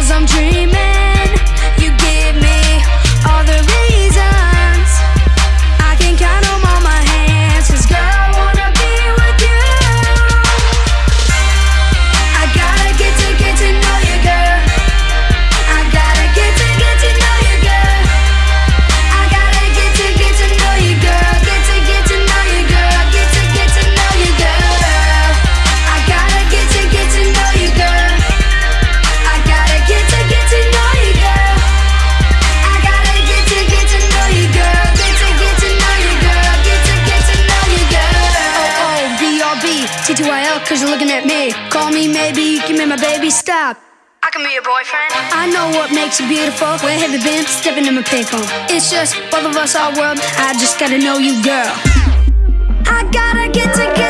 Cause I'm dreaming. Cause you're looking at me. Call me, maybe you can make my baby stop. I can be your boyfriend. I know what makes you beautiful. Where have you been? Stepping in my payphone. It's just both of us, our world. I just gotta know you, girl. I gotta get to get to